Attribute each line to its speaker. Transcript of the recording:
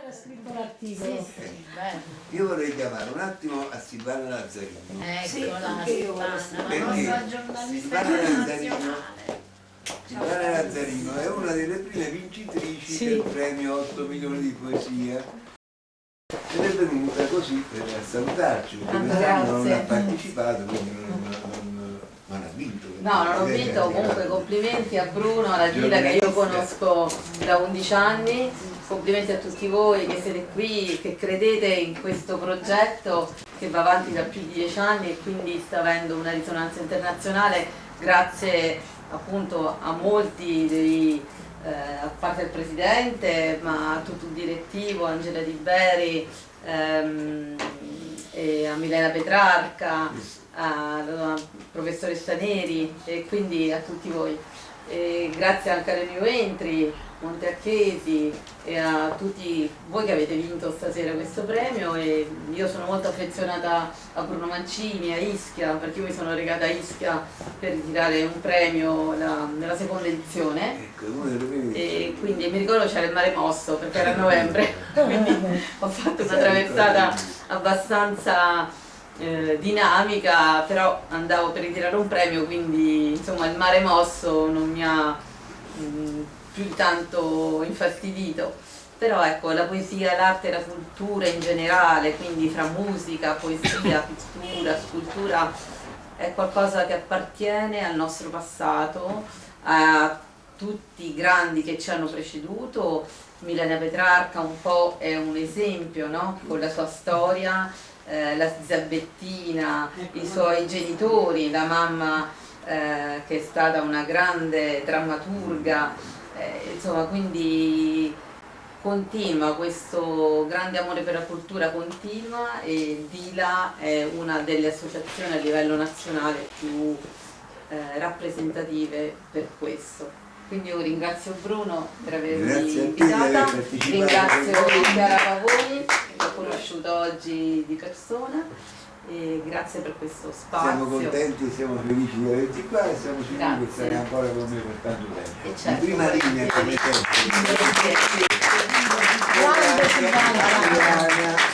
Speaker 1: era scritto l'articolo.
Speaker 2: Sì, sì.
Speaker 3: Io vorrei chiamare un attimo a Silvana Lazzarino.
Speaker 1: Sì,
Speaker 2: Eccola,
Speaker 1: voglio
Speaker 2: Silvana, la giornalista
Speaker 3: Silvana Lazzarino
Speaker 2: internazionale.
Speaker 3: Silvana Lazzarino è una delle prime vincitrici
Speaker 1: Sì.
Speaker 3: del premio 8 milioni di poesia ed è venuta così per salutarci perché
Speaker 1: Ah,
Speaker 3: quest'anno non
Speaker 1: grazie.
Speaker 3: ha partecipato quindi non, non- non
Speaker 1: No, non ho vinto, comunque complimenti a Bruno, alla Gila che io conosco da 11 anni, complimenti a tutti voi che siete qui, che credete in questo progetto che va avanti da più di 10 anni e quindi sta avendo una risonanza internazionale grazie appunto a molti dei, eh, a parte il Presidente, ma a tutto il direttivo, Angela Di Beri, ehm, a Milena Petrarca, al professoressa Neri e quindi a tutti voi. E grazie anche alle New Entry, Monteacchesi e a tutti voi che avete vinto stasera questo premio e io sono molto affezionata a Bruno Mancini, a Ischia, perché io mi sono recata a Ischia per ritirare un premio la- nella seconda edizione.
Speaker 3: Ecco,
Speaker 1: e quindi mi ricordo c'era il mare mosso perché era a novembre, quindi ho fatto una traversata abbastanza eh, dinamica, però andavo per ritirare un premio, quindi insomma il mare mosso non mi ha mh, più di tanto infastidito. Però ecco, la poesia, l'arte e la cultura in generale, quindi fra musica, poesia, pittura, scultura, è qualcosa che appartiene al nostro passato, a tutti i grandi che ci hanno preceduto. Milena Petrarca un po' è un esempio, no? Con la sua storia, eh, la Zabettina, i suoi genitori, la mamma eh, che è stata una grande drammaturga, eh, insomma quindi continua questo grande amore per la cultura continua e Dila è una delle associazioni a livello nazionale più eh, rappresentative per questo. Quindi io ringrazio Bruno per avermi
Speaker 3: Grazie a te di
Speaker 1: invitata, ringrazio. Chiara conosciuto oggi di persona e grazie per questo spazio.
Speaker 3: Siamo contenti, siamo felici di averti qua e siamo sicuri che sarai ancora con me per tanto tempo.
Speaker 1: Certo,
Speaker 3: In prima linea come sempre. Grazie. Grazie. Grazie.
Speaker 1: Grazie.